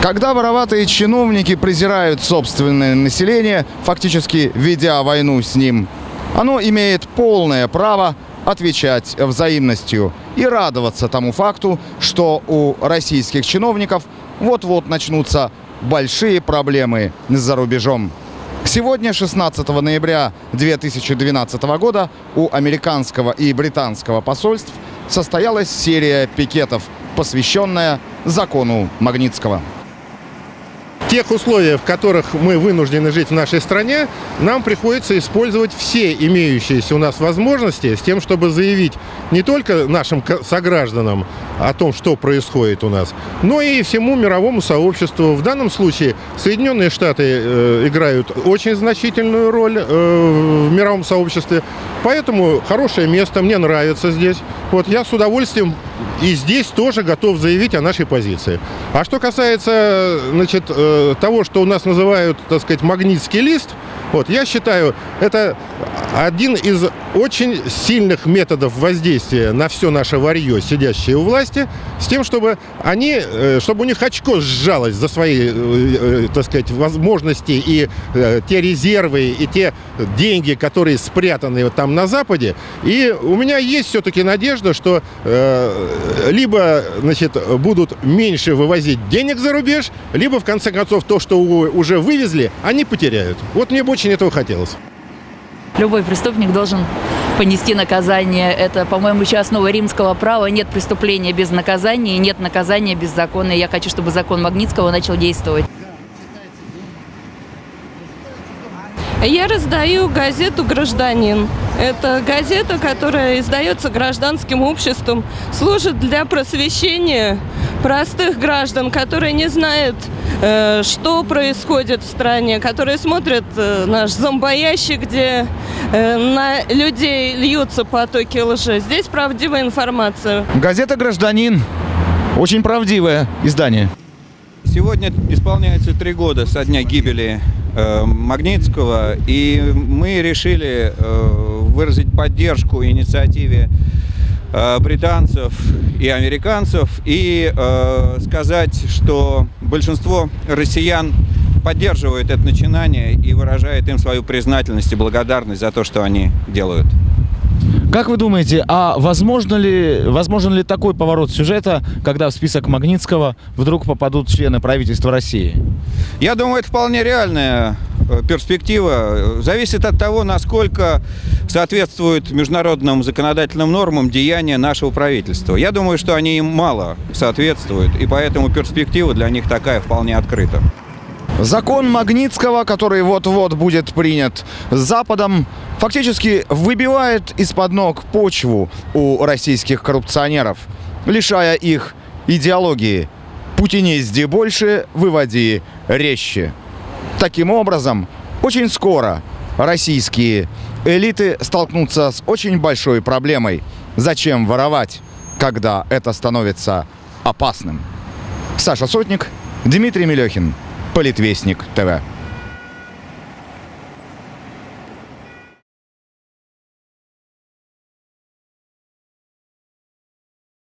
Когда вороватые чиновники презирают собственное население, фактически ведя войну с ним, оно имеет полное право отвечать взаимностью и радоваться тому факту, что у российских чиновников вот-вот начнутся большие проблемы за рубежом. Сегодня, 16 ноября 2012 года, у американского и британского посольств состоялась серия пикетов, посвященная закону Магнитского тех условиях, в которых мы вынуждены жить в нашей стране, нам приходится использовать все имеющиеся у нас возможности с тем, чтобы заявить не только нашим согражданам о том, что происходит у нас, но и всему мировому сообществу. В данном случае Соединенные Штаты э, играют очень значительную роль э, в мировом сообществе, поэтому хорошее место, мне нравится здесь. Вот я с удовольствием и здесь тоже готов заявить о нашей позиции. А что касается значит, э, того, что у нас называют, так сказать, магнитский лист, вот, я считаю, это один из очень сильных методов воздействия на все наше варье, сидящее у власти, с тем, чтобы они, э, чтобы у них очко сжалось за свои, э, так сказать, возможности и те резервы, и те деньги, которые спрятаны там на Западе. И у меня есть все-таки надежда, что либо значит, будут меньше вывозить денег за рубеж, либо, в конце концов, то, что уже вывезли, они потеряют. Вот мне бы очень этого хотелось. Любой преступник должен понести наказание. Это, по-моему, еще основа римского права. Нет преступления без наказания, нет наказания без закона. я хочу, чтобы закон Магнитского начал действовать. Я раздаю газету «Гражданин». Это газета, которая издается гражданским обществом, служит для просвещения простых граждан, которые не знают, э, что происходит в стране, которые смотрят э, наш зомбоящик, где э, на людей льются потоки лжи. Здесь правдивая информация. Газета «Гражданин». Очень правдивое издание. Сегодня исполняется три года со дня гибели Э, Магнитского, и мы решили э, выразить поддержку инициативе британцев и американцев и сказать, что большинство россиян поддерживает это начинание и выражает им свою признательность и благодарность за то, что они делают. Как вы думаете, а возможно ли, возможен ли такой поворот сюжета, когда в список Магнитского вдруг попадут члены правительства России? Я думаю, это вполне реальная э, перспектива. Зависит от того, насколько соответствуют международным законодательным нормам деяния нашего правительства. Я думаю, что они им мало соответствуют, и поэтому перспектива для них такая вполне открыта. Закон Магнитского, который вот-вот будет принят Западом, фактически выбивает из-под ног почву у российских коррупционеров, лишая их идеологии. Пути не езди больше, выводи резче. Таким образом, очень скоро российские элиты столкнутся с очень большой проблемой. Зачем воровать, когда это становится опасным? Саша Сотник, Дмитрий Мелехин. Политвестник ТВ.